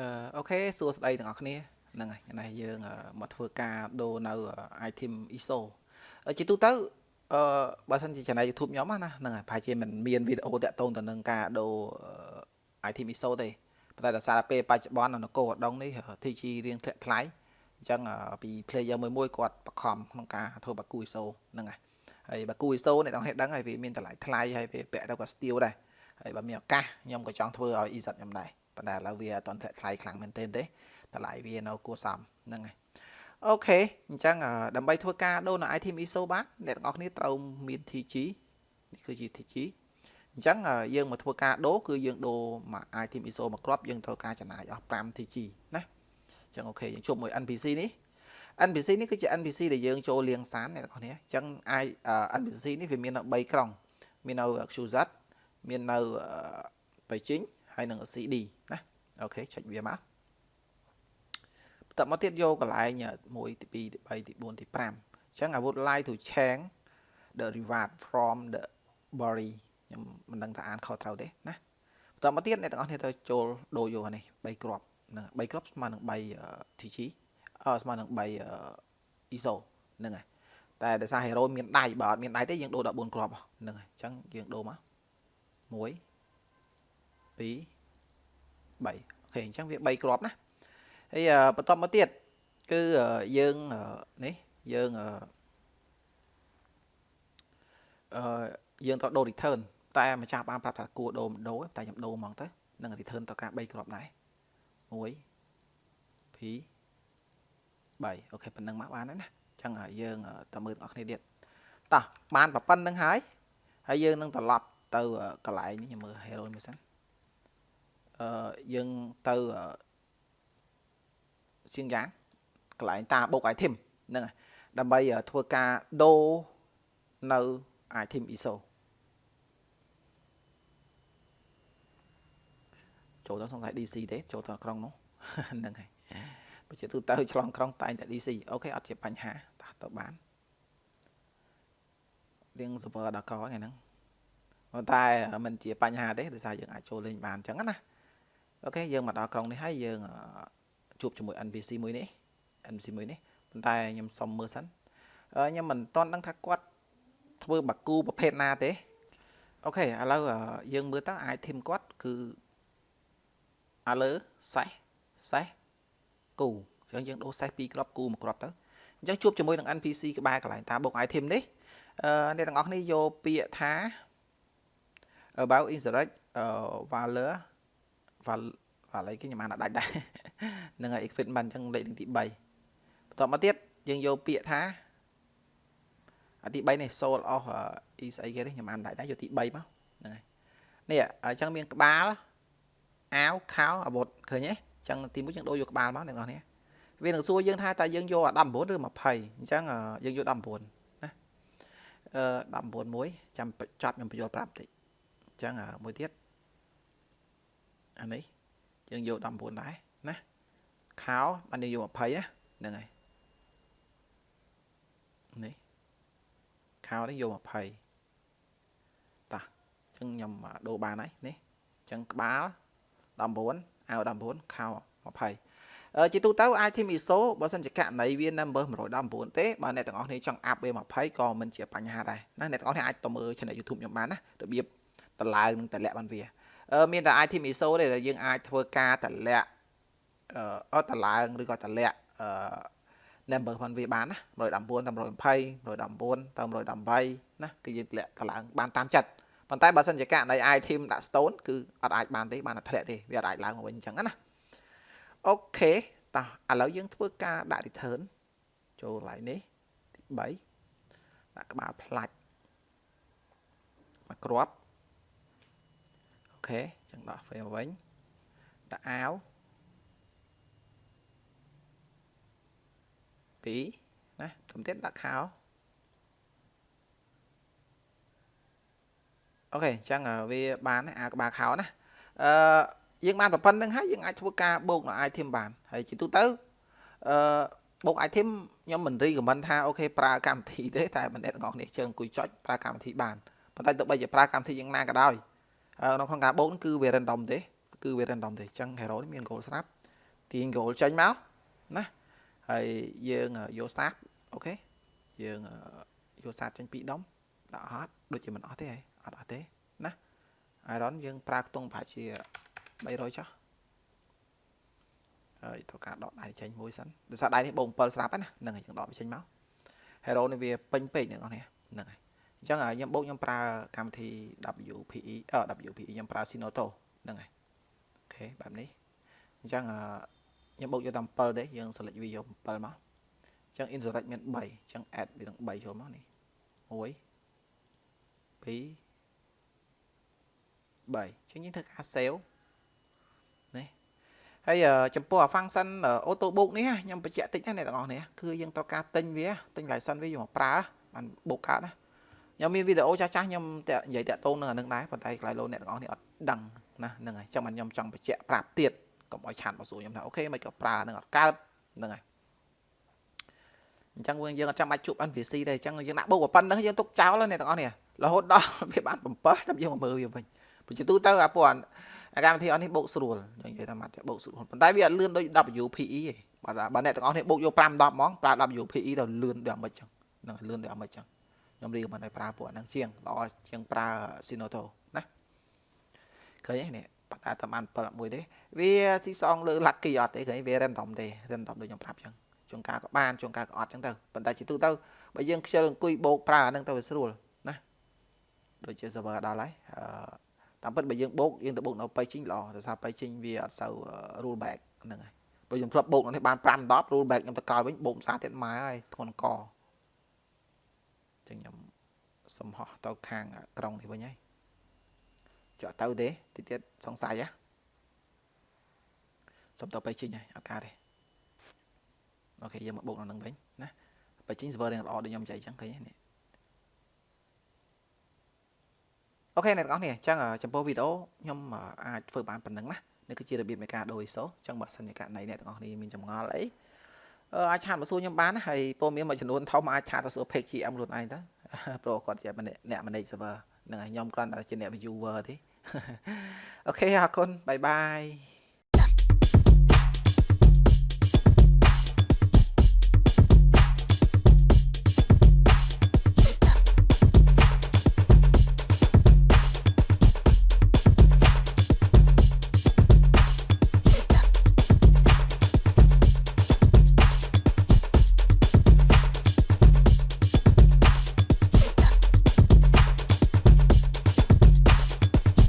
អឺអូខេសួស្តីទាំងអស់គ្នាហ្នឹងហើយនេះយើងមកធ្វើការដូរនៅ item ISO ជាទូទៅអឺបើសិនជា channel YouTube ខ្ញុំណាហ្នឹងហើយប្រហែលជាមិនមានវីដេអូតាក់ទងទៅនឹងការដូរ item ISO ទេប៉ុន្តែដោយសារពេលបច្ចុប្បន្ននៅកោដងនេះ TG រៀងធ្លាក់ថ្លៃអញ្ចឹងពី player មួយមួយគាត់បខំក្នុងការធ្វើបាគូ ISO ហ្នឹងហើយហើយបាគូ ISO អ្នកទាំងហេតុដឹងហើយវាមានតម្លៃថ្លៃហើយវាពាក់ទៅក៏ steel ដែរហើយបើមានឱកាសខ្ញុំក៏ចង់ធ្វើឲ្យ EZ ខ្ញុំដែរ ប៉ុន្តែឥឡូវវាអត់ទាន់ធ្លាក់ថ្លៃខ្លាំងមែនទែនទេតម្លៃវានៅគួរសមហ្នឹងហើយអូខេអញ្ចឹងដើម្បីធ្វើការដូរនៅ item ISO បានអ្នកទាំងអស់គ្នាត្រូវមាន TG នេះគឺជា TG អញ្ចឹងយើងមកធ្វើការដូរគឺយើងដូរមក item ISO មកគ្រាប់យើងត្រូវការចំណាយអស់5 TG ណាអញ្ចឹងអូខេយើងជួបមួយ NPC នេះ NPC នេះគឺជា NPC ដែលយើងចូលលាងសានអ្នកទាំងអស់គ្នាអញ្ចឹង i NPC នេះវាមាននៅ3ក្រុងមាននៅ QZ មាននៅ Beijing ហើយនឹង CD ណាអូខេចុចវាមកបន្តមកទៀតយកកន្លែង1ទី2ទី3ទី4ទី5អញ្ចឹង I would like to change the reward from the body ខ្ញុំមិនដឹងថាអានខុសត្រូវទេណាបន្តមកទៀតអ្នកទាំងអស់គ្នាត្រូវចូលដូរយកនេះ3គ្រាប់ហ្នឹង3គ្រាប់ស្មើនឹង3 TG អឺស្មើនឹង3 ISO ហ្នឹងហើយតែដោយសារ hero មានដៃបើអត់មានដៃទេយើងដូរ14គ្រាប់ហ្នឹងហើយអញ្ចឹងយើងដូរមក1 2 3អូខេអញ្ចឹងវា3គ្រាប់ណាហើយបន្តមកទៀតគឺយើងនេះយើងអឺយើងត្រូវដូរ return តែម្ចាស់បានប្រាប់ថាគួរដូរដូរតែខ្ញុំដូរហ្មងទៅនឹង return ត្រូវការ3គ្រាប់ដែរ1 2 3អូខេប៉ុណ្្នឹងមកបានហើយណាអញ្ចឹងយើងតើមើលទាំងអស់គ្នាទៀតតោះបានប៉ុណ្្នឹងហើយហើយយើងនឹងត្រឡប់ទៅកន្លែងនេះខ្ញុំមើល hero មួយសិន អឺយើងទៅសៀងយ៉ាងកន្លែងតាបុក item ហ្នឹងហើយដើម្បីធ្វើការដូរនៅ item ISO ចូលទៅសង្ស័យ DC ទេចូលទៅក្រុងនោះហ្នឹងហើយបើជាទូទៅឆ្លងក្រុងតែងតែ DC អូខេអត់ជាបញ្ហាតោះទៅបានរៀង server ដល់កថ្ងៃហ្នឹងប៉ុន្តែมันជាបញ្ហាទេដោយសារយើងអាចចូលលេងបានអញ្ចឹងណា អូខេយើងមកដល់ក្រុងនេះហើយយើងជួបជាមួយ NPC មួយនេះ NPC មួយនេះប៉ុន្តែខ្ញុំសុំមើលសិនខ្ញុំមិនទាន់ដឹងថាគាត់ធ្វើបាគូប្រភេទណាទេអូខេឥឡូវយើងមើលតើ item គាត់គឺអាលើសេះសេះគូអញ្ចឹងយើងដូរសេះ2គ្រាប់គូមួយគ្រាប់ទៅអញ្ចឹងជួបជាមួយនឹង NPC ក្បែរកន្លែងតាបុក item នេះអឺអ្នកទាំងអស់គ្នាយកពាក្យថា about insurrect valor វ៉ាវ៉ាឡៃគេខ្ញុំអានអត់ដាច់ដែរនឹងហើយ equipment អញ្ចឹងលេខទី3បន្តមកទៀតយើងយកពាក្យថាអាទី3នេះ soul of អ៊ីស្អីគេនេះខ្ញុំអានដាច់ដែរយកទី3មកហ្នឹងហើយនេះអញ្ចឹងមានក្បាលអាវខោអាវុធឃើញទេអញ្ចឹងទី1យើងដូរយកក្បាលមកអ្នកនរនេះវានឹងសួរយើងថាតើយើងយក19ឬ20អញ្ចឹងយើងយក19ណាអឺ19មួយចាំចាប់ខ្ញុំបញ្យល់ប្រាប់តិចអញ្ចឹងមួយទៀត អានេះយើងយក19ដែរណាខោបានយើងយក20ណាហ្នឹងហើយនេះខោនេះយក20តោះអញ្ចឹងខ្ញុំដូរបានហើយនេះអញ្ចឹងក្បាល19អាវ19ខោ20អឺជាទូទៅ item ISO បើសិនជាករណីវា number 119ទេបើអ្នកទាំងអស់គ្នាចង់អាប់ B20 ក៏មិនជាបញ្ហាដែរណាអ្នកទាំងអស់គ្នាអាចទៅមើល channel YouTube ខ្ញុំបានណារបៀបតម្លើងនិងតម្លាក់បានវា មានតែ item ISO ទេដែលយើងអាចធ្វើការតម្លាក់អត់តម្លើងឬក៏តម្លាក់អឺ number ផងវាបានណា119តាម120 119តាម118ណាគឺយើងតម្លាក់តម្លើងបានតាមចិត្តប៉ុន្តែបើសិនជាករណី item ដាក់ stone គឺអត់អាចបានទេបានតែធ្លាក់ទេវាអត់អាចឡើងមកវិញអញ្ចឹងណាអូខេតោះឥឡូវយើងធ្វើការដាក់ return ចូលកន្លែងនេះទី3ដាក់ក្បាលផ្លាច់មកគ្រាប់ ខេចឹងដោះ frame វិញដាក់អាវ2ណាតាមទៀតដាក់ខោអូខេអញ្ចឹងវាបានអាក្បាលខោណាអឺយើងបានប៉ុណ្្នឹងហើយយើងអាចធ្វើការបូកនៅ item បានហើយជាទូទៅអឺបូក item ខ្ញុំមិនរីកមិនថាអូខេប្រើកម្មវិធីទេតែបណ្ឌិតទាំងអស់គ្នាជើងអង្គុយចុចប្រើកម្មវិធីបានប៉ុន្តែទោះបីជាប្រើកម្មវិធីយ៉ាងណាក៏ដោយនៅ ក្នុងការបូកគឺវា random ទេគឺវា random ទេអញ្ចឹង hero នេះមាន goal ស្រាប់ទាញ goal ចេញមកណាហើយយើងយក start អូខេយើងយក start ចេញពីដុំដាក់អត់ដូចជាមិនអស់ទេហ៎អត់អស់ទេណា iron យើងប្រើខ្ទង់ប្រហែលជា300ចុះហើយត្រូវការដកដៃចេញមួយសិនដោយសារដៃនេះបង7ស្រាប់ណាហ្នឹងហើយយើងដកវាចេញមក hero នេះវាពេញពេកអ្នកនរហ្នឹងហើយ អញ្ចឹងខ្ញុំបូកខ្ញុំប្រើកម្មវិធី WPE អឺ WPE ខ្ញុំប្រើ Sinoto ហ្នឹងហើយអូខេបែបនេះអញ្ចឹងខ្ញុំបូកយកតែ7ទេយើង select វាយក7មកអញ្ចឹង insurrect មាន3អញ្ចឹង add វាទាំង3ចូលមកនេះ1 2 3អញ្ចឹងយើងធ្វើការ save នេះហើយចំពោះ function auto book នេះខ្ញុំបញ្ជាក់តិចណាអ្នកទាំងអស់នេះគឺយើងត្រូវការទិញវាទិញ license វាយកមកប្រើបាន book កើតណា ខ្ញុំមានវីដេអូចាស់ចាស់ខ្ញុំតែនិយាយតាក់ទងនឹងអានឹងដែរប៉ុន្តែខ្លាយលោកអ្នកទាំងអស់នេះអត់ដឹងណាហ្នឹងហើយចាំខ្ញុំចង់បញ្ជាក់ប្រាប់ទៀតកុំឲ្យឆាតមកសួរខ្ញុំថាអូខេមិនក៏ប្រើនឹងអត់កើតហ្នឹងហើយអញ្ចឹងយើងអត់ចាំបាច់ជួប NPC ទេអញ្ចឹងយើងដាក់បុកប៉ុណ្្នឹងយើងទុកចោលអ្នកទាំងអស់នេះរហូតដល់វាបាន7ចាំយើងមកមើលវាវិញព្រោះជាទូទៅអាពួកអាកម្មវិធីអស់នេះបូកស្រួលនិយាយថាម៉ាត់បូកស្រួលប៉ុន្តែវាអត់លឿនដូច WPE ទេបាទបើអ្នកទាំងអស់នេះបូកយក5 10ហ្មងប្រើ WPE ទៅលឿនដូចអាម៉េចចឹងហ្នឹងលឿនដូចអាម៉េចចឹង ខ្ញុំរៀបមិនឲ្យប្រើពួកហ្នឹងជាងល្អជាងប្រើ Sinoto ណាឃើញទេនេះបាត់តែតាមបាន7 1ទេវាស៊ីសងលើ lucky អត់ទេឃើញវា random ទេ random ដូចខ្ញុំប្រាប់ចឹងជួនកាលក៏បានជួនកាលក៏អត់ចឹងទៅប៉ុន្តែជាទូទៅបើយើងខ្ជិលអង្គុយបោកប្រើអាហ្នឹងទៅវាស្រួលណាដូចជា server ដល់ហើយអឺតាមពិតបើយើងបោកយើងទៅបោកនៅ paging ល្អដោយសារ paging វាអត់សូវ rule back ហ្នឹងហើយព្រោះខ្ញុំធ្លាប់បោកនេះបាន5 10 rule back ខ្ញុំទៅក្រោយវិញបោកភាសាទៀតម៉ែហើយធ្ងន់ក ចឹងខ្ញុំសំហោះទៅខាងក្រុងនេះវិញហើយចុះទៅទេតិចទៀតសង្ស័យហ៎សុំទៅ paging ហើយអត់កើតទេokay យើងមកបូកនៅនឹងវិញណា paging server រៀងល្អដូចខ្ញុំចែកចឹងឃើញនេះ okay អ្នកទាំងអស់នេះអញ្ចឹងចំពោះវីដេអូខ្ញុំអាចធ្វើបានប៉ុណ្ណឹងណានេះគឺជារបៀបនៃការដូរ ISO អញ្ចឹងបើសិនជាករណីអ្នកទាំងអស់នេះមានចម្ងល់អី អាចឆាតមកសួរខ្ញុំបានណាហើយព័ត៌មានមួយចំនួនធំអាចឆាតទៅសួរ page GM ខ្លួនឯងទៅព្រោះគាត់ជាអ្នក manage server ហ្នឹងហើយខ្ញុំគ្រាន់តែជាអ្នក viewer ទេ okay អរគុណ bye bye